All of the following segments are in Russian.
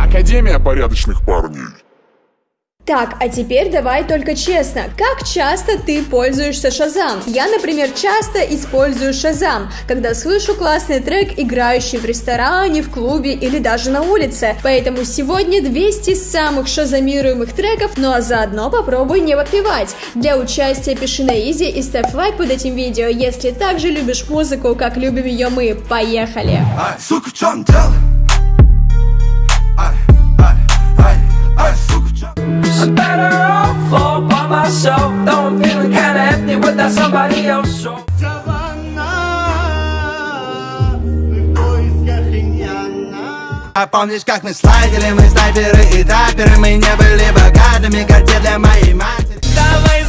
Академия порядочных парней. Так, а теперь давай только честно, как часто ты пользуешься Шазам? Я, например, часто использую Шазам, когда слышу классный трек, играющий в ресторане, в клубе или даже на улице. Поэтому сегодня 200 самых шазамируемых треков, ну а заодно попробуй не подпевать. Для участия пиши на изи и ставь лайк под этим видео, если также любишь музыку, как любим ее мы. Поехали! Ай, сука, в чем дело? А помнишь, как мы слайдили, мы снайперы и таперы Мы не были богатыми, как для моей матери. Давай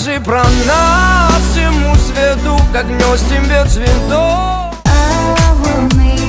расскажи про нас всему свету, как нес тебе цветов I will make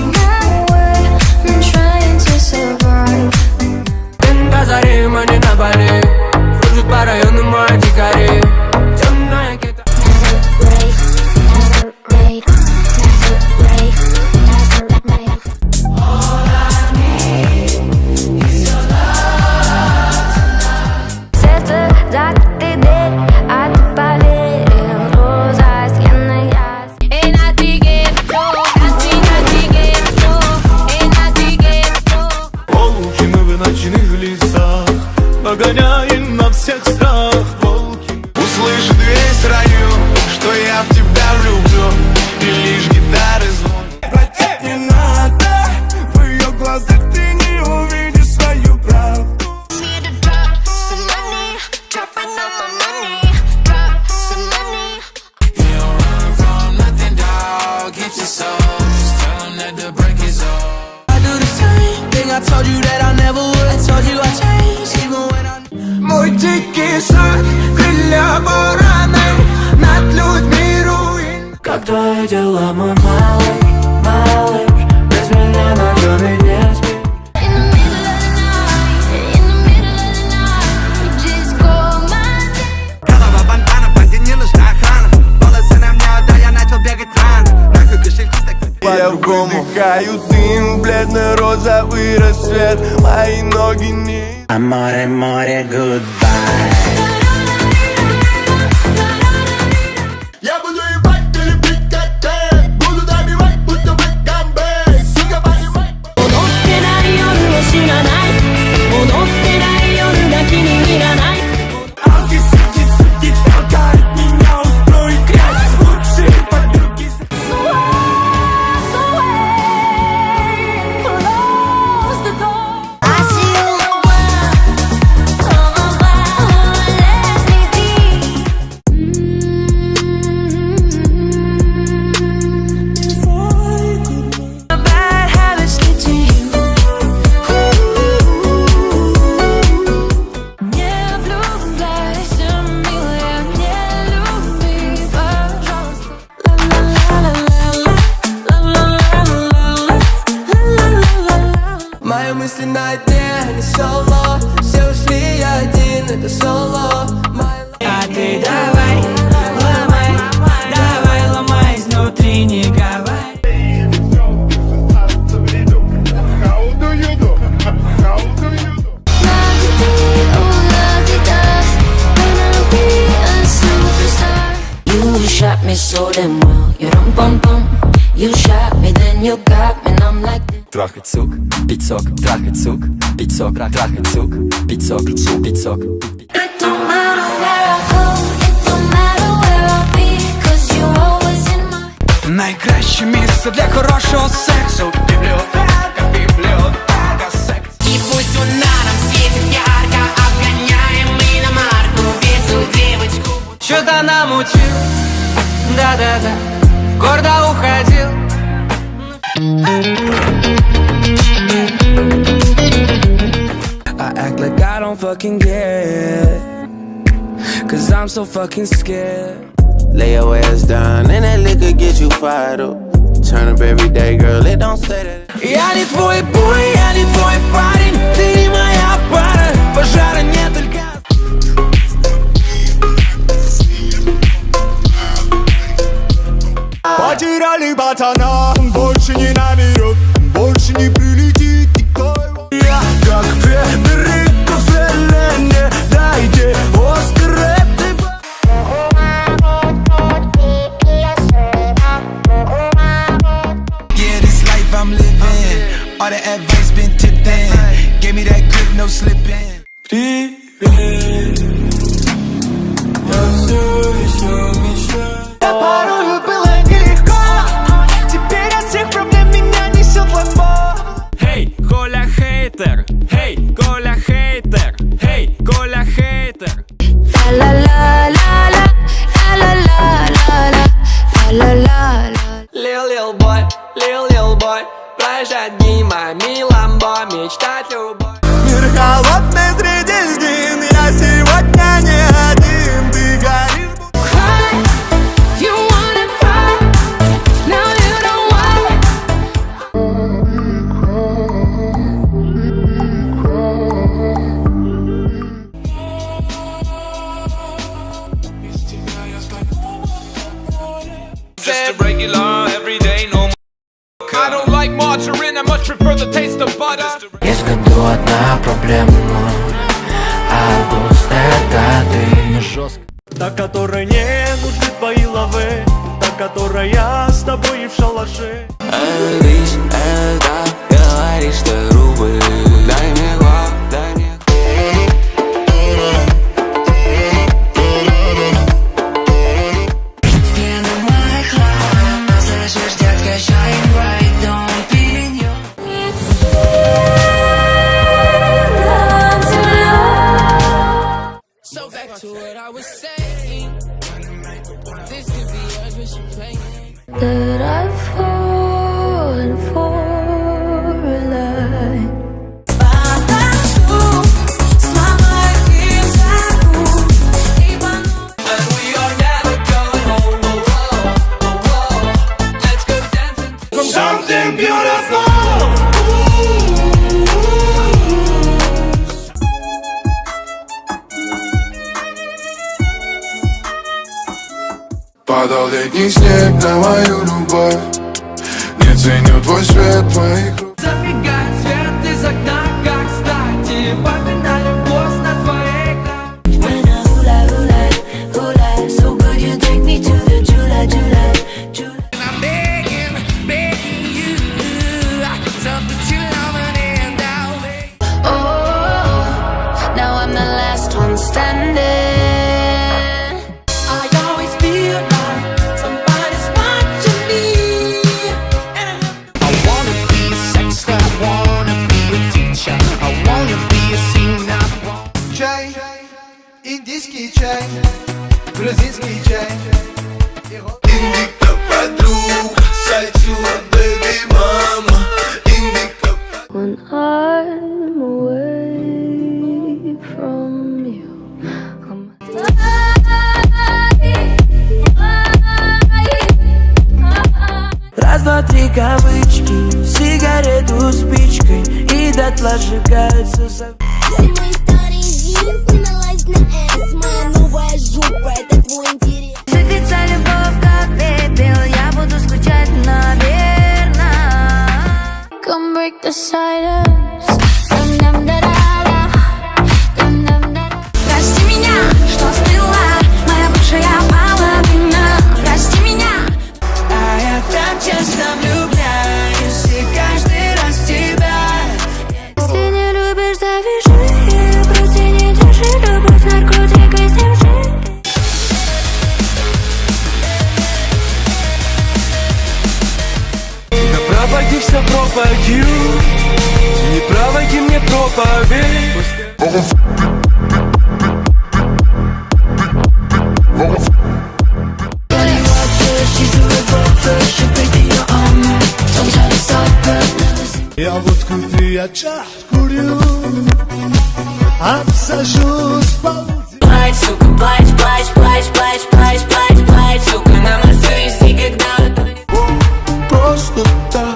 По-другому. Дыхаю дым, бледно-розовый рассвет. Мои ноги не Аморе, море, goodbye мысли на дне, не соло Все ушли, я один, это соло А ты давай, ломай, давай, ломай изнутри, не говори You shot me so damn well. You rum bum bum. You shot me, then you got me трахать сук, пиццок, трахать сук, пиццок, трахать сук, пиццок, пиццок. Найкраще місце для хорошого сексу. Бібліотека, бібліотека, секс. І пусть вона нам світить ярко Обгоняем мы на марку. Весу девочку Чё-то нам намучил, да-да-да. so fucking scared. Lay your ass down, and that liquor get you fired up. Turn up every day, girl, it don't say that. Yeah, не твой бой, я не беспроблемно Август это ты Жестко Та, которой не нужны твои лавы Та, которая Падал летний снег на мою любовь. Не ценю твой свет, твоих привычки Сигарету спичкой и дотла сжигаются за... Мои старые джинсы наладь на S Моя новая жопа, это твой интерес. Сыпется любовь, как пепел Я буду скучать, наверное Come break the silence. Javotkun the čah kurju A psa žus pa uzi Plać, suka, plać, plać, plać, plać, plać, plać, plać Suka, намазуй, си, когда Просто так.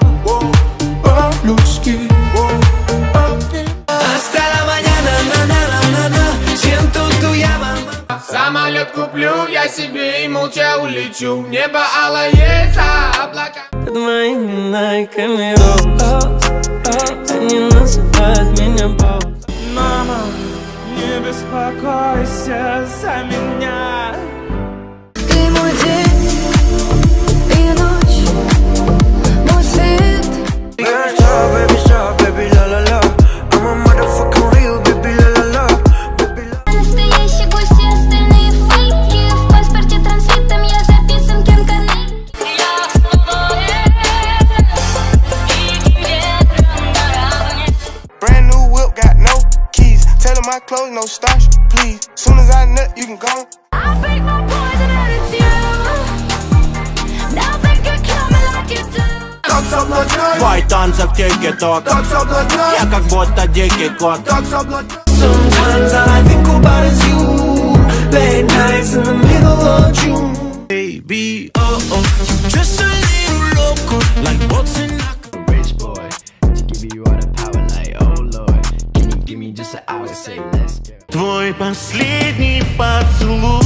куплю я себе и молча улечу. Небо алое за облака. Под моими найками роз Они называют меня босс. Мама, не беспокойся за меня. поток Так соблазнял Я как будто дикий кот Так соблазнял Sometimes all I think about is you Late nights in the middle of June Baby, oh oh You're just a little loco Like what's in a Rich boy To give you all the power like oh lord Can you give me just an hour say let's go Твой последний поцелуй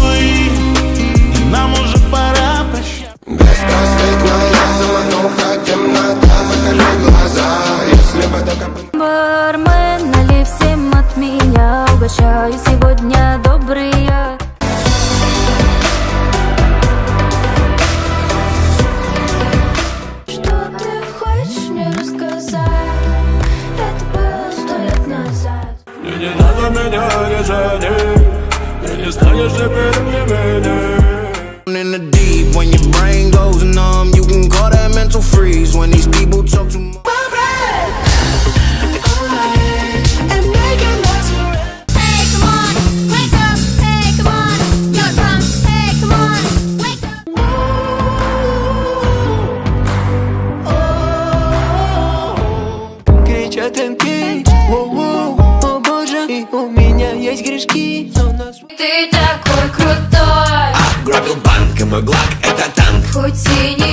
надо меня не Ты не станешь теперь мне меня In the deep, when your brain goes numb, you can call that mental freeze. When these people talk too much. и мой глак это танк. Хоть и не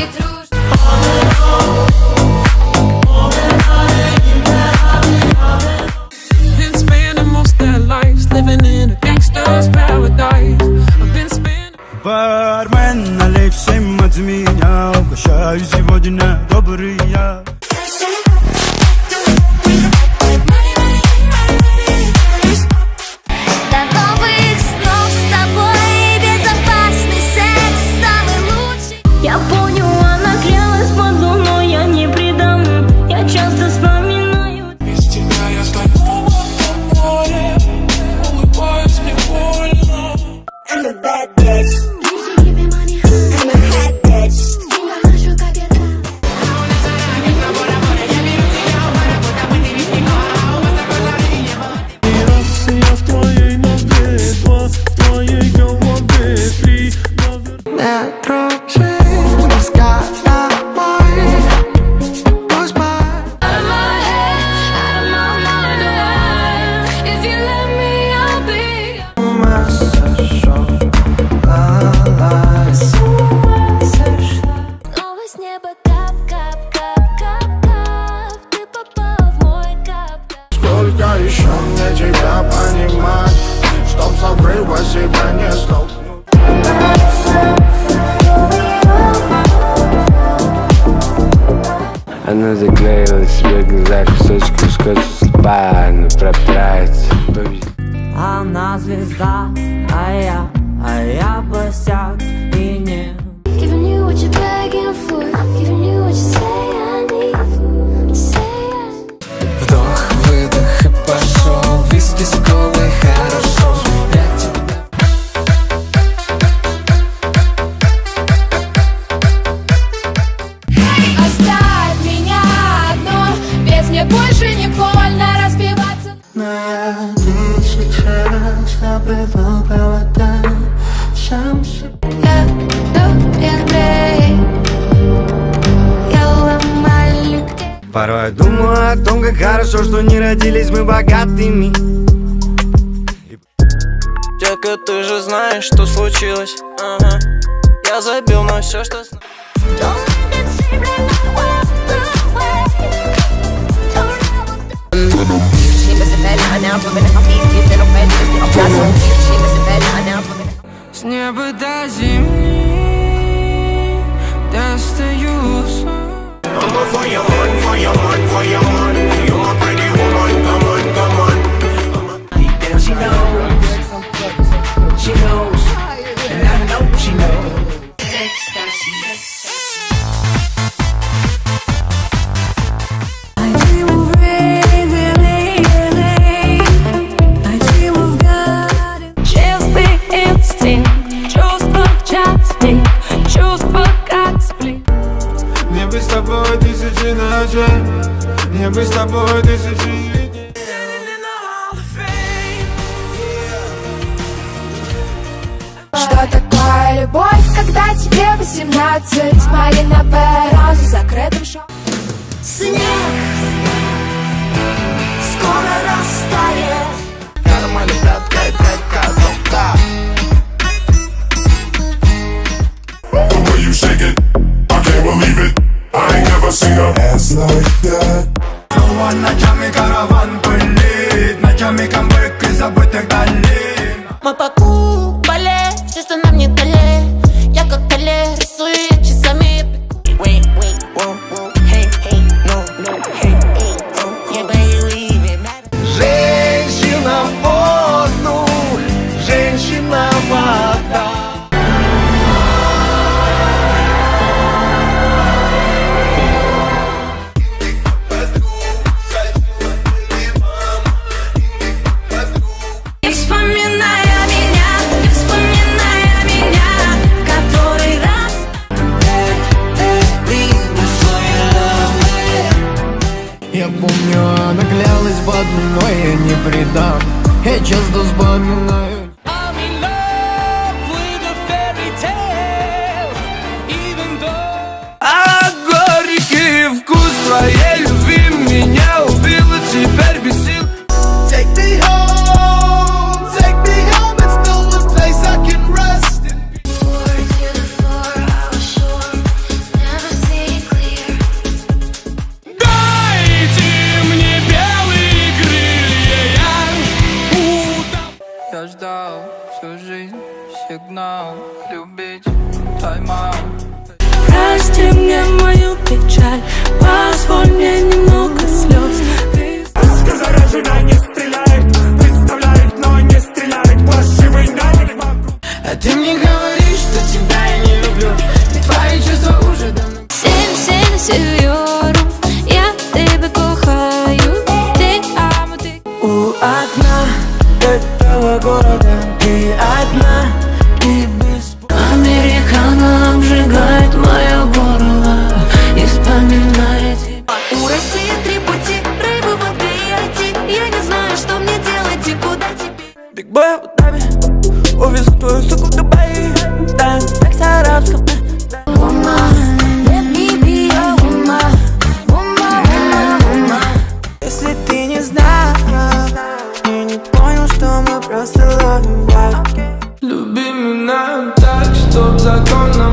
родились мы богатыми Дека, ты же знаешь, что случилось ага. Я забил на все, что С неба до земли достаю сон. тобой тысячи Что такое любовь, когда тебе 18 Малиновая роза с закрытым шоу Снег скоро растает. Нормально, братка, братка, доктор The way shake it, I can't believe it. I ain't never seen a ass like that one, a jamming caravan. I don't know